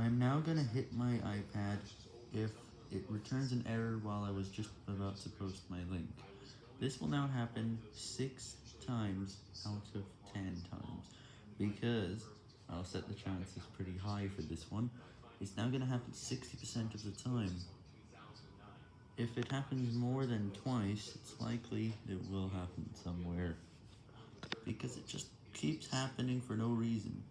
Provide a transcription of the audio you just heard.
I'm now gonna hit my iPad if it returns an error while I was just about to post my link. This will now happen 6 times out of 10 times, because I'll set the chances pretty high for this one. It's now gonna happen 60% of the time. If it happens more than twice, it's likely it will happen somewhere, because it just keeps happening for no reason.